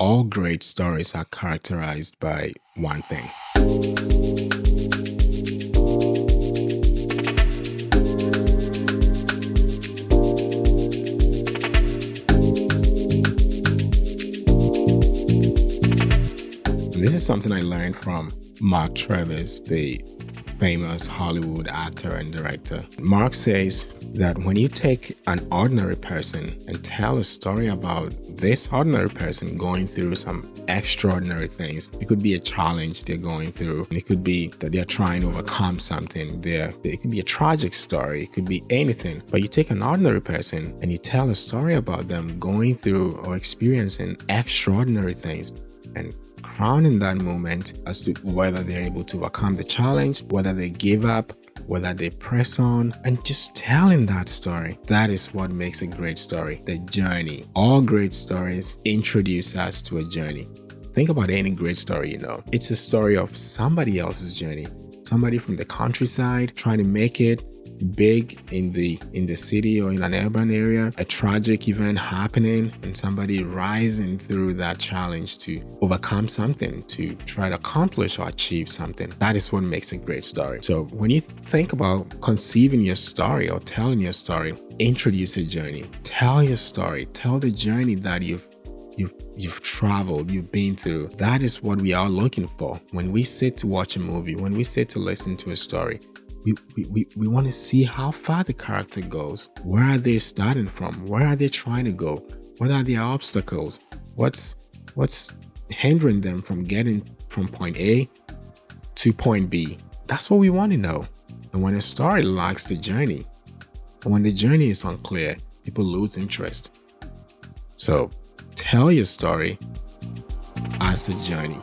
all great stories are characterized by one thing. This is something I learned from Mark Travis, the famous Hollywood actor and director. Mark says that when you take an ordinary person and tell a story about this ordinary person going through some extraordinary things, it could be a challenge they're going through. It could be that they're trying to overcome something. There, it could be a tragic story. It could be anything. But you take an ordinary person and you tell a story about them going through or experiencing extraordinary things and crowning that moment as to whether they're able to overcome the challenge, whether they give up, whether they press on, and just telling that story. That is what makes a great story the journey. All great stories introduce us to a journey. Think about any great story you know. It's a story of somebody else's journey. Somebody from the countryside trying to make it, big in the in the city or in an urban area a tragic event happening and somebody rising through that challenge to overcome something to try to accomplish or achieve something. That is what makes a great story. So when you think about conceiving your story or telling your story introduce a journey. Tell your story. Tell the journey that you've you've you've traveled you've been through. That is what we are looking for. When we sit to watch a movie when we sit to listen to a story we, we, we, want to see how far the character goes. Where are they starting from? Where are they trying to go? What are their obstacles? What's what's hindering them from getting from point A to point B? That's what we want to know. And when a story lacks the journey, and when the journey is unclear, people lose interest. So tell your story as a journey.